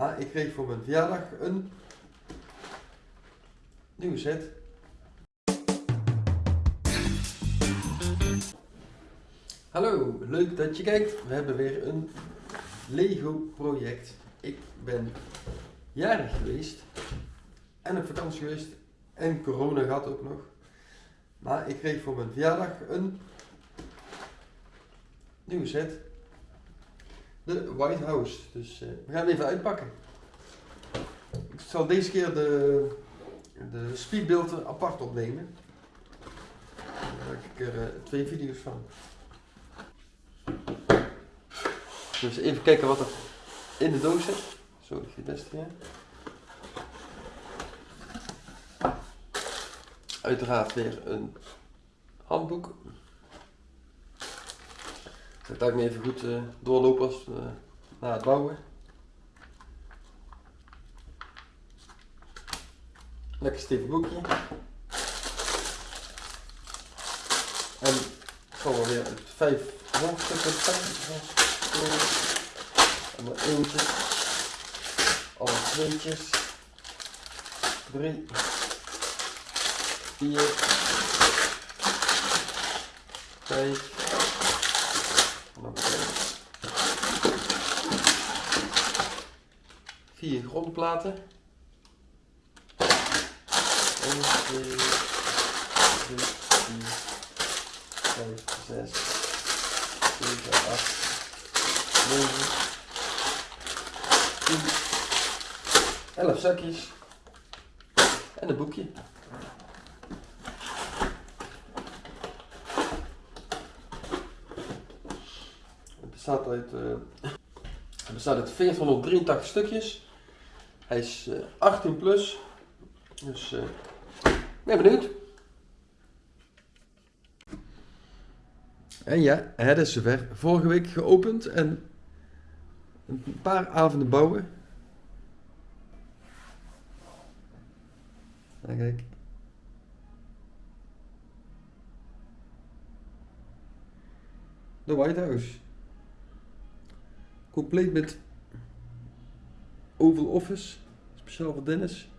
Maar ik kreeg voor mijn verjaardag een nieuwe set. Hallo, leuk dat je kijkt. We hebben weer een Lego project. Ik ben jarig geweest en op vakantie geweest en corona gehad ook nog. Maar ik kreeg voor mijn verjaardag een nieuwe set. De White House. Dus uh, we gaan het even uitpakken. Ik zal deze keer de, de speedbeelden apart opnemen. Daar heb ik er uh, twee video's van. Dus even kijken wat er in de doos zit. Zo, dat het beste. Uiteraard weer een handboek. Dat ik me even goed uh, doorlopen als, uh, na het bouwen. Lekker stevig boekje. En ik zal wel weer vijf pakken. En dan eentje. Alle tweetjes. Drie. Vier. Vijf. Vier grondplaten. 1, 2, 3, 4, 5, 6, 7, 8, 9, 10, 11 zakjes en een boekje. Het bestaat uit, uh, het bestaat uit 483 stukjes. Hij is uh, 18 plus. Dus uh, ben benieuwd. En ja, het is zover. Vorige week geopend en een paar avonden bouwen. En kijk. De White House. Compleet met Oval Office. Voor Dennis.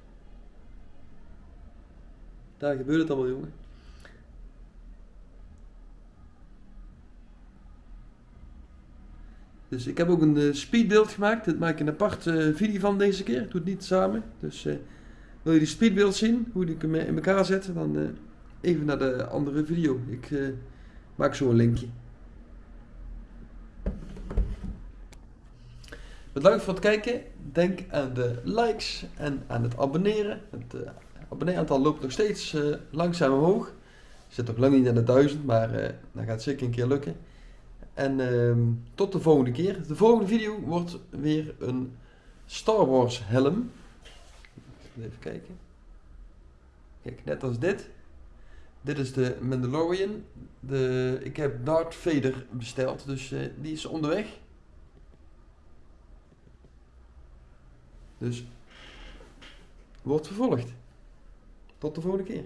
Daar gebeurt het allemaal, jongen. Dus ik heb ook een uh, speedbeeld gemaakt. Dat maak ik een apart uh, video van deze keer. Ik doe het niet samen. Dus uh, wil je die speedbeeld zien, hoe ik hem in elkaar zet, dan even naar de andere video. Ik maak zo een linkje. Bedankt voor het kijken. Denk aan de likes en aan het abonneren. Het abonnee-aantal loopt nog steeds uh, langzaam omhoog. Zit nog lang niet aan de duizend, maar uh, dat gaat zeker een keer lukken. En uh, tot de volgende keer. De volgende video wordt weer een Star Wars helm. Even kijken. Kijk, net als dit. Dit is de Mandalorian. De, ik heb Darth Vader besteld, dus uh, die is onderweg. Dus wordt vervolgd. Tot de volgende keer.